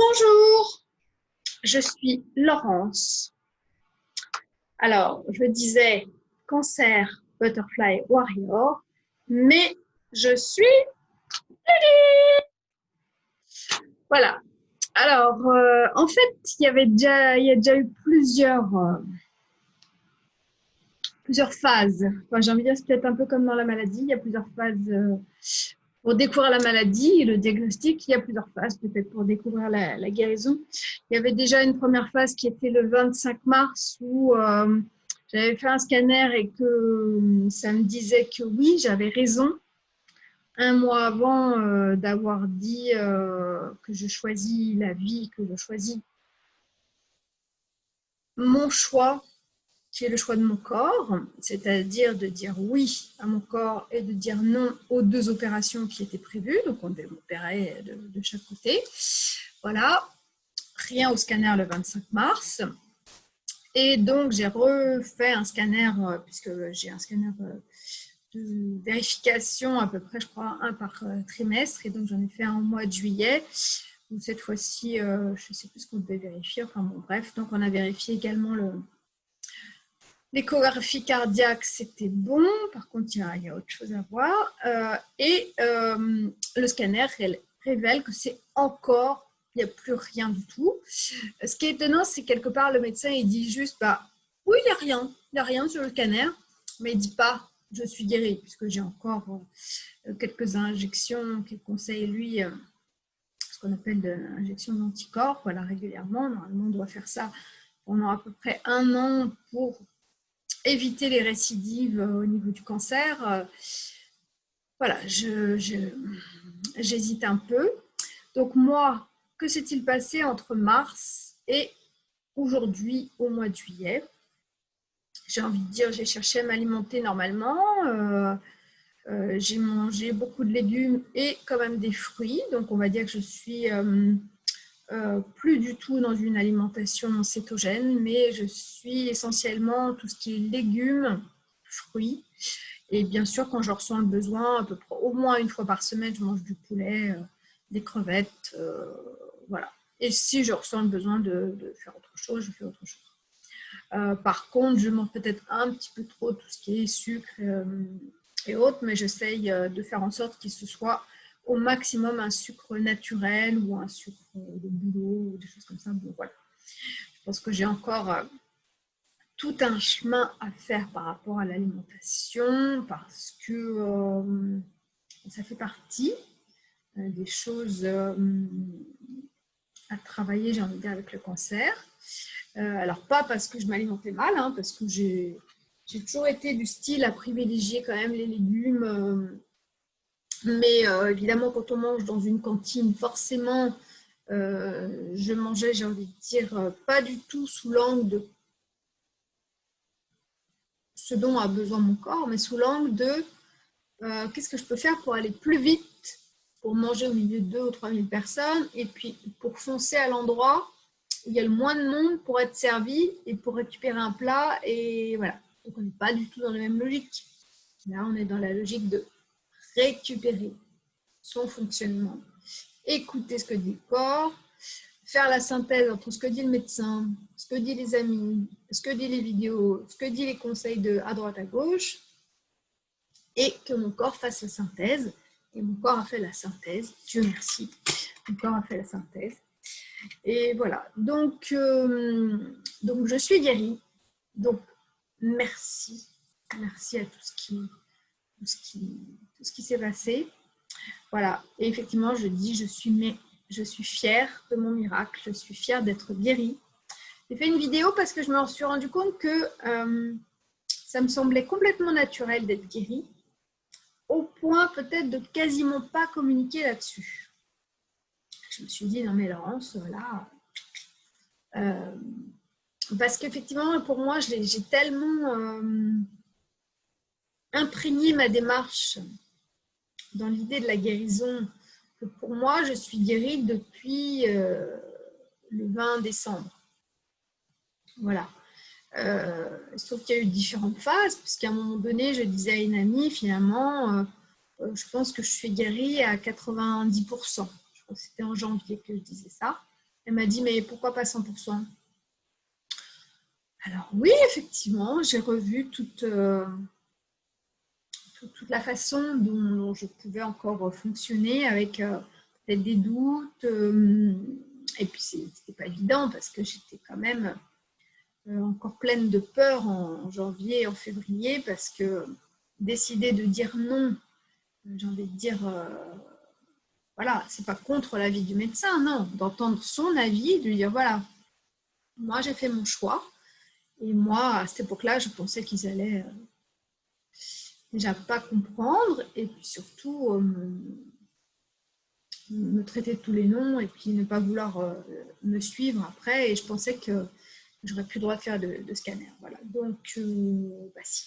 Bonjour, je suis Laurence. Alors, je disais cancer butterfly warrior, mais je suis Voilà. Alors, euh, en fait, il y avait déjà, a déjà eu plusieurs, euh, plusieurs phases. J'ai envie de dire, c'est peut-être un peu comme dans la maladie. Il y a plusieurs phases euh, pour découvrir la maladie et le diagnostic, il y a plusieurs phases peut-être pour découvrir la, guérison. Il y avait déjà une première phase qui était le 25 mars où euh, j'avais fait un scanner et que euh, ça me disait que oui, j'avais raison. Un mois avant euh, d'avoir dit que je choisis la vie, que je choisis mon choix, le choix de mon corps, c'est-à-dire de dire oui à mon corps et de dire non aux deux opérations qui étaient prévues. Donc, on devait m'opérer de, chaque côté. Voilà, rien au scanner le 25 mars. Et donc, j'ai refait un scanner, euh, puisque j'ai un scanner euh, de vérification à peu près, je crois, un par euh, trimestre. Et donc, j'en ai fait un au mois de juillet. Cette fois-ci, je ne sais plus ce qu'on devait vérifier. Enfin bon, bref. Donc, on a vérifié également le, L'échographie cardiaque, c'était bon. Par contre, il y, a, autre chose à voir. Euh, et euh, le scanner révèle que c'est encore, il n'y a plus rien du tout. Ce qui est étonnant, c'est quelque part, le médecin, il dit juste, bah, oui, il n'y a rien. Il n'y a rien sur le scanner. Mais il ne dit pas, je suis guéri, puisque j'ai encore euh, quelques injections qu'il conseille, lui, ce qu'on appelle l'injection d'anticorps, voilà, régulièrement. Normalement, on doit faire ça pendant à peu près un an pour éviter les récidives euh, au niveau du cancer. Euh, voilà, j'hésite un peu. Donc moi, que s'est-il passé entre mars et aujourd'hui au mois de juillet? J'ai envie de dire, j'ai cherché à m'alimenter normalement. Euh, j'ai mangé beaucoup de légumes et quand même des fruits. Donc on va dire que je suis plus du tout dans une alimentation cétogène, mais je suis essentiellement tout ce qui est légumes, fruits. Et bien sûr, quand je ressens le besoin, à peu près, au moins une fois par semaine, je mange du poulet, euh, des crevettes, euh, voilà. Et si je ressens le besoin de, faire autre chose, je fais autre chose. par contre, je mange peut-être un petit peu trop tout ce qui est sucre et autres, mais j'essaye de faire en sorte qu'il se soit au maximum un sucre naturel ou un sucre de boulot ou des choses comme ça. Je pense que j'ai encore euh, tout un chemin à faire par rapport à l'alimentation parce que euh, ça fait partie euh, des choses à travailler, j'ai envie de dire, avec le cancer. alors, pas parce que je m'alimentais mal, hein, parce que j'ai toujours été du style à privilégier quand même les légumes mais euh, évidemment, quand on mange dans une cantine, forcément, euh, je mangeais, j'ai envie de dire, euh, pas du tout sous l'angle de ce dont a besoin mon corps, mais sous l'angle de qu'est-ce que je peux faire pour aller plus vite, pour manger au milieu de 2 ou 3 000 personnes, et puis pour foncer à l'endroit où il y a le moins de monde pour être servi et pour récupérer un plat. Et voilà. Donc on n'est pas du tout dans la même logique. Là, on est dans la logique de récupérer son fonctionnement, écouter ce que dit le corps, faire la synthèse entre ce que dit le médecin, ce que dit les amis, ce que dit les vidéos, ce que dit les conseils de à droite à gauche, et que mon corps fasse la synthèse. Et mon corps a fait la synthèse, Dieu merci, mon corps a fait la synthèse. Et voilà, donc, euh, donc je suis guérie. Donc, merci, merci à tout ce qui, tout ce qui, s'est passé. Voilà, et effectivement, je dis, je suis, mais, je suis fière de mon miracle, je suis fière d'être guérie. J'ai fait une vidéo parce que je me suis rendu compte que euh, ça me semblait complètement naturel d'être guérie, au point peut-être de quasiment pas communiquer là-dessus. Je me suis dit, non mais Laurence, là... Euh, parce qu'effectivement, pour moi, j'ai tellement euh, imprégné ma démarche dans l'idée de la guérison, que pour moi, je suis guérie depuis euh, le 20 décembre. Voilà. Euh, sauf qu'il y a eu différentes phases, puisqu'à un moment donné, je disais à une amie, finalement, euh, je pense que je suis guérie à 90%. Je crois que c'était en janvier que je disais ça. Elle m'a dit, mais pourquoi pas 100% Alors oui, effectivement, j'ai revu toute, euh, toute, la façon dont, je pouvais encore fonctionner avec euh, peut-être des doutes. Euh, et puis, c'était pas évident parce que j'étais quand même encore pleine de peur en janvier, en février, parce que décider de dire non, j'ai envie de dire voilà, c'est pas contre l'avis du médecin, non, d'entendre son avis, de lui dire voilà, moi j'ai fait mon choix, et moi à cette époque-là, je pensais qu'ils allaient euh, déjà pas comprendre, et puis surtout euh, me, traiter de tous les noms, et puis ne pas vouloir euh, me suivre après, et je pensais que j'aurais plus le droit de faire de, scanner. Voilà, donc bah si,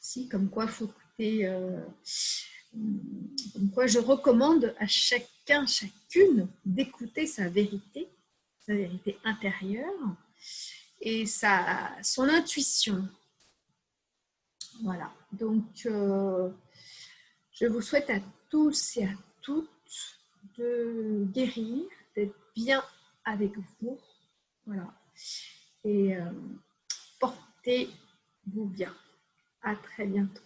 si, comme quoi faut écouter quoi je recommande à chacun, chacune d'écouter sa vérité, sa vérité intérieure et sa, son intuition. Voilà, donc euh, je vous souhaite à tous et à toutes de guérir, d'être bien avec vous. Voilà, et euh, portez-vous bien. À très bientôt.